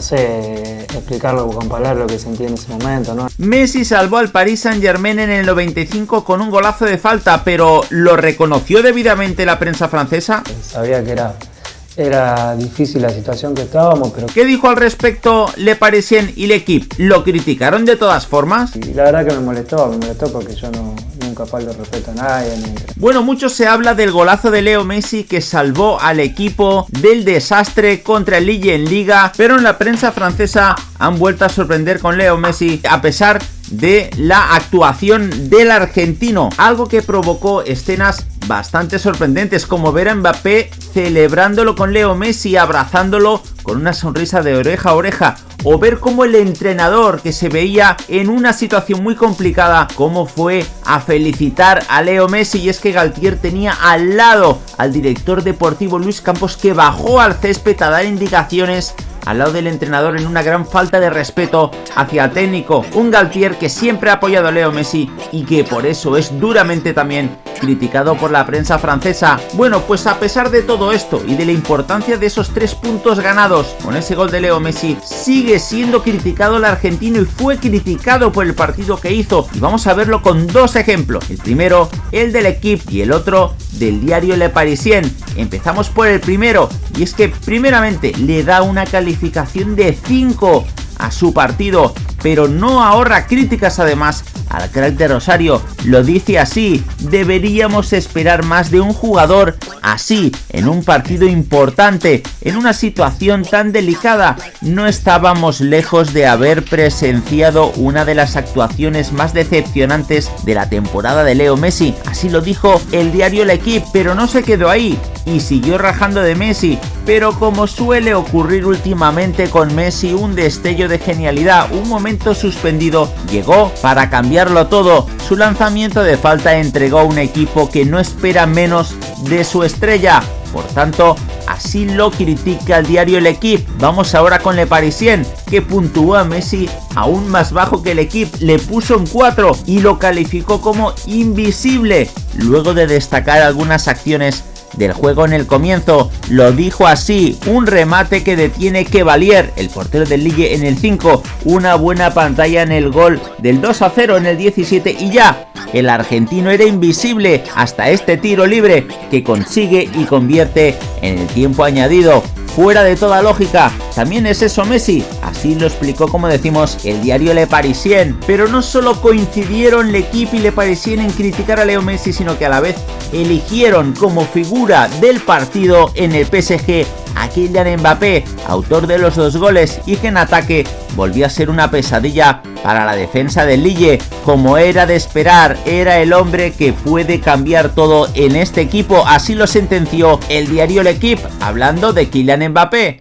no sé, explicarlo con palabras lo que sentí en ese momento, ¿no? Messi salvó al Paris Saint Germain en el 95 con un golazo de falta, pero ¿lo reconoció debidamente la prensa francesa? Sabía que era era difícil la situación que estábamos, pero... ¿Qué dijo al respecto Le Parisien y equipo? ¿Lo criticaron de todas formas? Y la verdad que me molestó, me molestó porque yo no, nunca falto respeto a nadie. Bueno, mucho se habla del golazo de Leo Messi que salvó al equipo del desastre contra el Lille en Liga, pero en la prensa francesa han vuelto a sorprender con Leo Messi a pesar de la actuación del argentino, algo que provocó escenas bastante sorprendentes como ver a Mbappé celebrándolo con Leo Messi, abrazándolo con una sonrisa de oreja a oreja o ver cómo el entrenador que se veía en una situación muy complicada, cómo fue a felicitar a Leo Messi. Y es que Galtier tenía al lado al director deportivo Luis Campos que bajó al césped a dar indicaciones al lado del entrenador en una gran falta de respeto hacia el técnico, un Galtier que siempre ha apoyado a Leo Messi y que por eso es duramente también criticado por la prensa francesa. Bueno, pues a pesar de todo esto y de la importancia de esos tres puntos ganados con ese gol de Leo Messi, sigue siendo criticado el argentino y fue criticado por el partido que hizo. Y vamos a verlo con dos ejemplos. El primero, el del equipo y el otro del diario Le Parisien. Empezamos por el primero y es que primeramente le da una calificación de 5 a su partido, pero no ahorra críticas además al crack de Rosario. Lo dice así, deberíamos esperar más de un jugador así, en un partido importante, en una situación tan delicada. No estábamos lejos de haber presenciado una de las actuaciones más decepcionantes de la temporada de Leo Messi. Así lo dijo el diario La Equipe, pero no se quedó ahí y siguió rajando de Messi, pero como suele ocurrir últimamente con Messi, un destello de genialidad, un momento suspendido, llegó para todo. Su lanzamiento de falta entregó a un equipo que no espera menos de su estrella. Por tanto, así lo critica el diario El Equipe. Vamos ahora con Le Parisien, que puntuó a Messi aún más bajo que el Equipe, le puso un 4 y lo calificó como invisible, luego de destacar algunas acciones del juego en el comienzo. Lo dijo así, un remate que detiene que Valier, el portero del Ligue en el 5, una buena pantalla en el gol del 2 a 0 en el 17 y ya. El argentino era invisible hasta este tiro libre que consigue y convierte en el tiempo añadido fuera de toda lógica. También es eso Messi, así lo explicó como decimos el diario Le Parisien. Pero no solo coincidieron equipo y Le Parisien en criticar a Leo Messi, sino que a la vez eligieron como figura del partido en el PSG a Kylian Mbappé, autor de los dos goles y que en ataque volvió a ser una pesadilla para la defensa del Lille. Como era de esperar, era el hombre que puede cambiar todo en este equipo, así lo sentenció el diario L'Equipe, hablando de Kylian Mbappé.